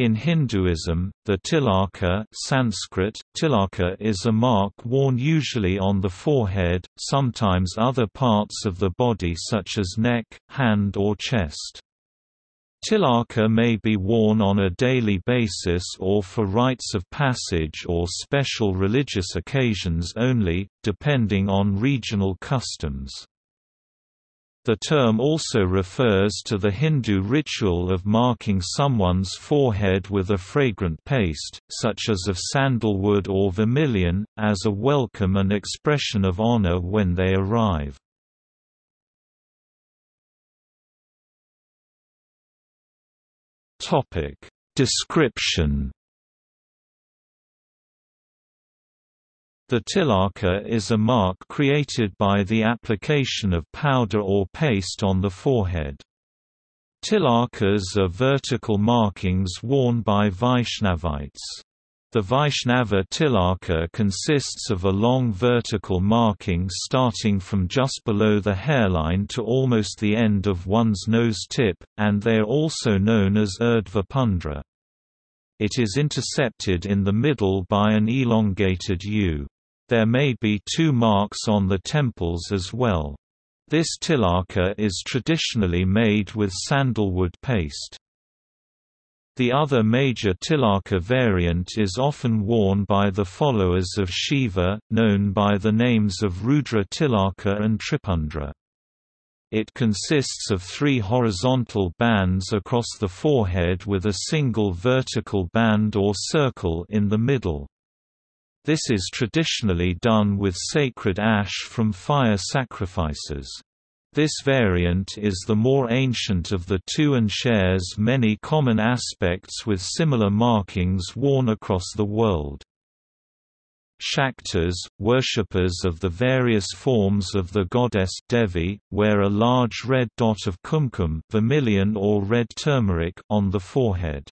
In Hinduism, the tilaka Sanskrit, tilaka is a mark worn usually on the forehead, sometimes other parts of the body such as neck, hand or chest. Tilaka may be worn on a daily basis or for rites of passage or special religious occasions only, depending on regional customs. The term also refers to the Hindu ritual of marking someone's forehead with a fragrant paste, such as of sandalwood or vermilion, as a welcome and expression of honor when they arrive. Description The tilaka is a mark created by the application of powder or paste on the forehead. Tilakas are vertical markings worn by Vaishnavites. The Vaishnava tilaka consists of a long vertical marking starting from just below the hairline to almost the end of one's nose tip, and they are also known as urdhva pundra. It is intercepted in the middle by an elongated U. There may be two marks on the temples as well. This tilaka is traditionally made with sandalwood paste. The other major tilaka variant is often worn by the followers of Shiva, known by the names of Rudra tilaka and Tripundra. It consists of three horizontal bands across the forehead with a single vertical band or circle in the middle. This is traditionally done with sacred ash from fire sacrifices. This variant is the more ancient of the two and shares many common aspects with similar markings worn across the world. Shaktas, worshippers of the various forms of the goddess Devi, wear a large red dot of kumkum vermilion or red turmeric on the forehead.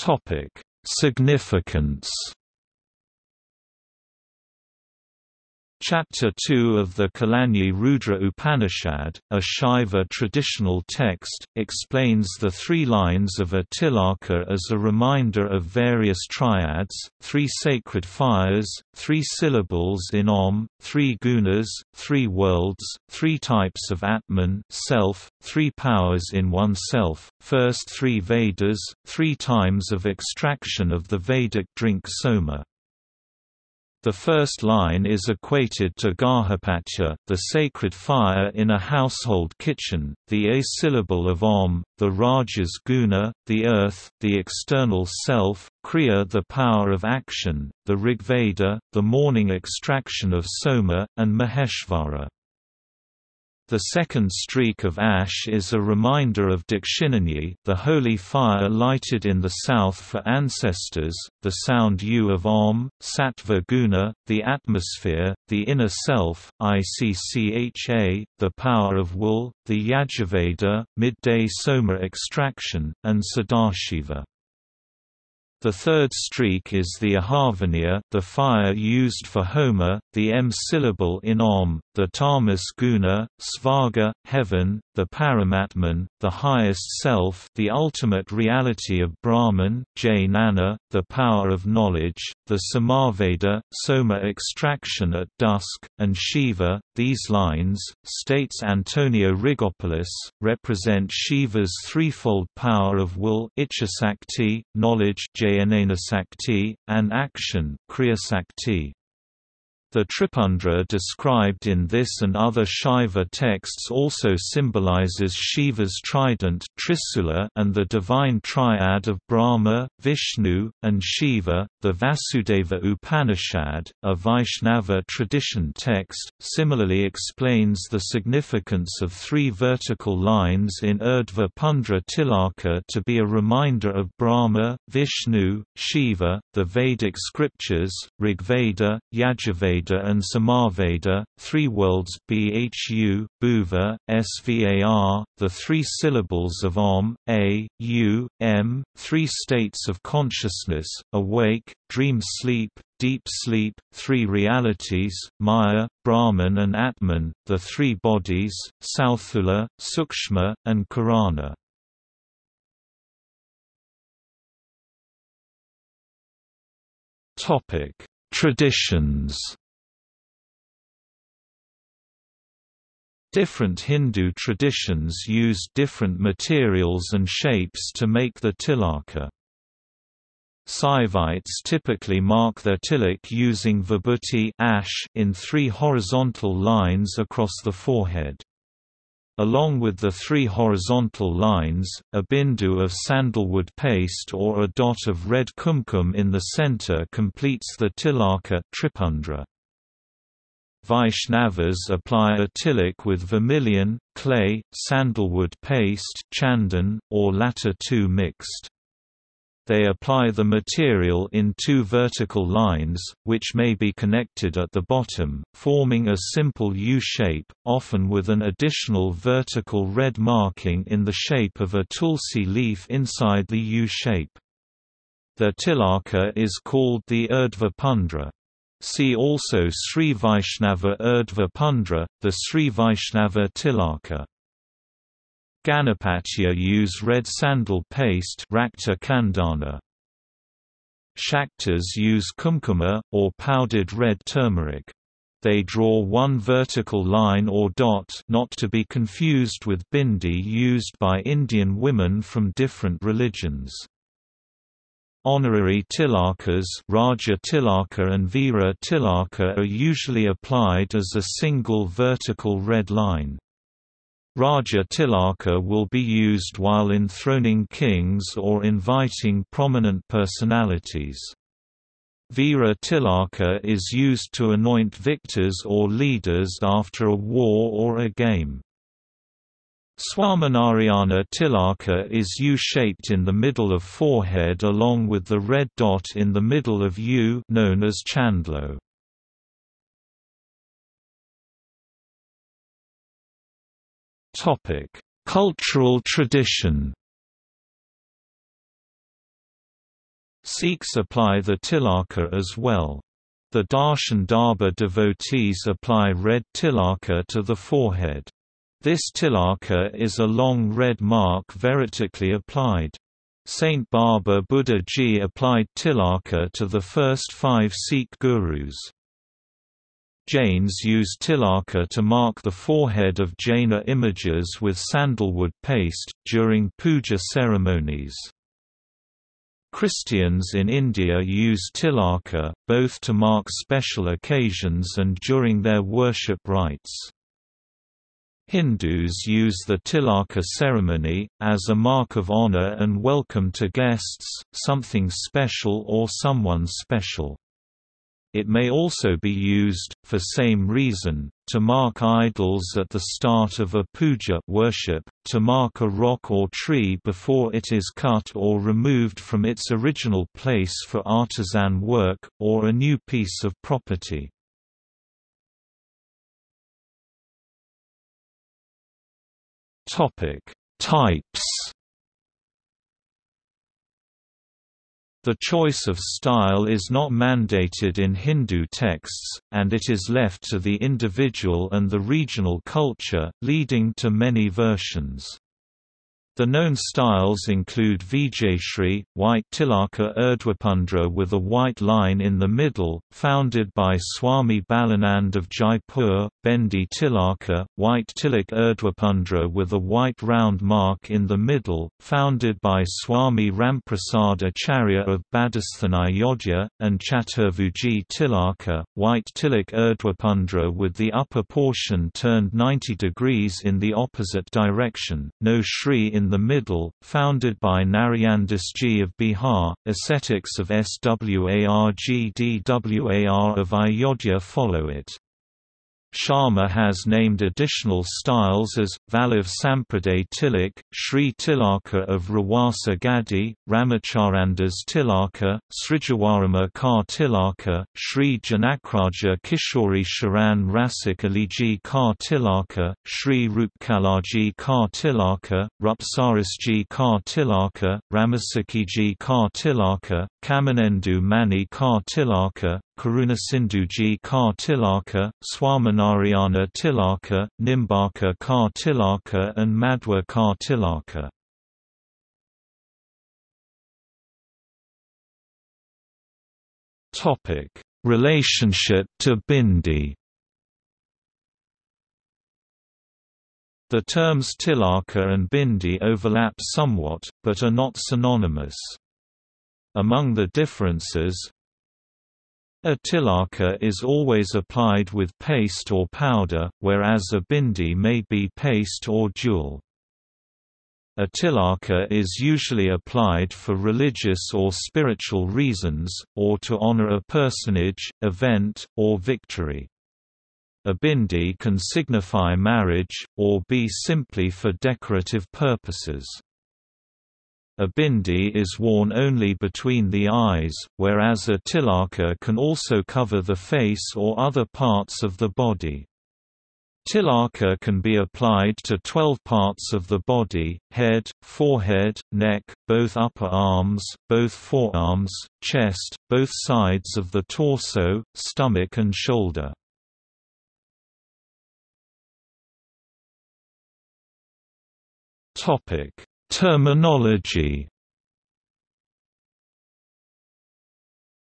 Topic: Significance Chapter 2 of the Kalagni Rudra Upanishad, a Shaiva traditional text, explains the three lines of a tilaka as a reminder of various triads, three sacred fires, three syllables in Om, three gunas, three worlds, three types of Atman self, three powers in oneself, first three Vedas, three times of extraction of the Vedic drink soma. The first line is equated to Garhapatya, the sacred fire in a household kitchen, the A syllable of Om, the Rajas guna, the earth, the external self, Kriya the power of action, the Rigveda, the morning extraction of Soma, and Maheshvara. The second streak of ash is a reminder of Dakshinagni, the holy fire lighted in the south for ancestors, the sound U of Om, Sattva Guna, the atmosphere, the inner self, Iccha, the power of will, the Yajurveda, midday Soma extraction, and Sadashiva. The third streak is the Ahavaniya, the fire used for Homa, the M syllable in Om, the Tamas guna, Svarga, heaven, the Paramatman, the highest self the ultimate reality of Brahman, Jnana, the power of knowledge, the Samaveda, Soma extraction at dusk, and Shiva. These lines, states Antonio Rigopoulos, represent Shiva's threefold power of will knowledge Sakti, and action Kriyasakti. The Tripundra described in this and other Shaiva texts also symbolizes Shiva's trident Trisula and the divine triad of Brahma, Vishnu, and Shiva. The Vasudeva Upanishad, a Vaishnava tradition text, similarly explains the significance of three vertical lines in Urdhva Pundra Tilaka to be a reminder of Brahma, Vishnu, Shiva, the Vedic scriptures, Rigveda, Yajurveda Veda and Samaveda, three worlds Bhu, Bhuva, Svar, the three syllables of Om, A, U, M, three states of consciousness, awake, dream sleep, deep sleep, three realities, Maya, Brahman and Atman, the three bodies, Sthula, Sukshma, and Karana. Traditions Different Hindu traditions use different materials and shapes to make the tilaka. Saivites typically mark their tilak using vibhuti ash in three horizontal lines across the forehead. Along with the three horizontal lines, a bindu of sandalwood paste or a dot of red kumkum in the center completes the tilaka tripundra. Vaishnavas apply a tilak with vermilion, clay, sandalwood paste chandan, or latter two mixed. They apply the material in two vertical lines, which may be connected at the bottom, forming a simple U shape, often with an additional vertical red marking in the shape of a tulsi leaf inside the U shape. The tilaka is called the Urdhva Pundra. See also Sri Vaishnava Urdhva Pundra, the Sri Vaishnava Tilaka. Ganapatya use red sandal paste Rakta Chandana. Shaktas use kumkuma, or powdered red turmeric. They draw one vertical line or dot not to be confused with bindi used by Indian women from different religions. Honorary tilakas Raja tilaka and Veera tilaka are usually applied as a single vertical red line. Raja tilaka will be used while enthroning kings or inviting prominent personalities. Veera tilaka is used to anoint victors or leaders after a war or a game. Swaminarayana tilaka is U-shaped in the middle of forehead along with the red dot in the middle of U known as chandlo. Topic: Cultural tradition. Sikhs apply the tilaka as well. The Darshan Darbar devotees apply red tilaka to the forehead. This tilaka is a long red mark vertically applied. Saint Baba Buddha Ji applied tilaka to the first five Sikh gurus. Jains use tilaka to mark the forehead of Jaina images with sandalwood paste, during puja ceremonies. Christians in India use tilaka, both to mark special occasions and during their worship rites. Hindus use the tilaka ceremony, as a mark of honor and welcome to guests, something special or someone special. It may also be used, for same reason, to mark idols at the start of a puja worship, to mark a rock or tree before it is cut or removed from its original place for artisan work, or a new piece of property. Topic: Types. The choice of style is not mandated in Hindu texts, and it is left to the individual and the regional culture, leading to many versions. The known styles include Vijayashri, white tilaka urdhvapundra with a white line in the middle, founded by Swami Balanand of Jaipur, Bendi tilaka, white tilak urdhvapundra with a white round mark in the middle, founded by Swami Ramprasad Acharya of Badasthanayodhya, and Chaturvuji tilaka, white tilak urdhvapundra with the upper portion turned 90 degrees in the opposite direction, no Shri in the middle, founded by Ji of Bihar, ascetics of Swargdwar of Ayodhya follow it. Sharma has named additional styles as, Vallabh Sampraday Tilak, Sri Tilaka of Rawasa Gadi, Ramacharandas Tilaka, Srijawarama Kar Tilaka, Sri Janakraja Kishori Sharan Rasik Aliji Kar Tilaka, Sri Rupkalaji Kar Tilaka, Rupsarasji Kar Tilaka, Ramasakiji Kar Tilaka, Kamanendu Mani Ka Tilaka, Karunasindhuji Ka Tilaka, Swaminarayana Tilaka, Nimbaka Ka Tilaka and Madhwa Ka Tilaka. Relationship to Bindi The terms tilaka and bindi overlap somewhat, but are not synonymous. Among the differences, a tilaka is always applied with paste or powder, whereas a bindi may be paste or jewel. A tilaka is usually applied for religious or spiritual reasons, or to honor a personage, event, or victory. A bindi can signify marriage, or be simply for decorative purposes. A bindi is worn only between the eyes, whereas a tilaka can also cover the face or other parts of the body. Tilaka can be applied to 12 parts of the body, head, forehead, neck, both upper arms, both forearms, chest, both sides of the torso, stomach and shoulder. Topic: Terminology.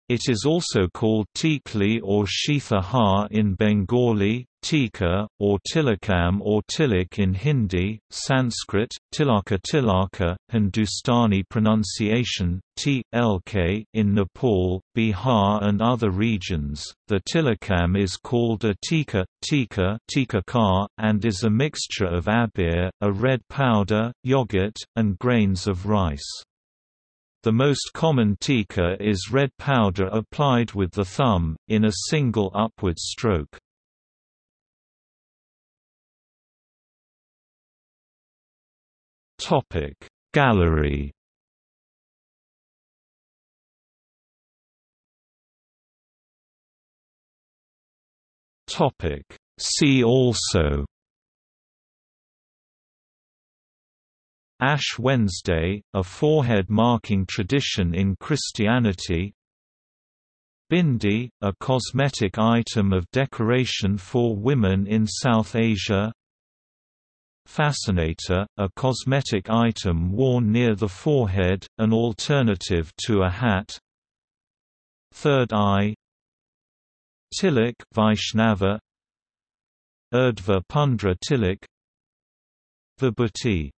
It is also called tikli or shitha in Bengali, tika, or tilakam or tilik in Hindi, Sanskrit, tilaka tilaka, Hindustani pronunciation, t, lk in Nepal, Bihar and other regions. The tilakam is called a tika, tika, tika and is a mixture of abir, a red powder, yogurt, and grains of rice. The most common tika is red powder applied with the thumb, in a single upward stroke. Topic. Gallery Topic. See also Ash Wednesday, a forehead marking tradition in Christianity Bindi, a cosmetic item of decoration for women in South Asia Fascinator, a cosmetic item worn near the forehead, an alternative to a hat. Third eye. Tilak Vaishnava. Urdhva Pundra Tilak. Vibhuti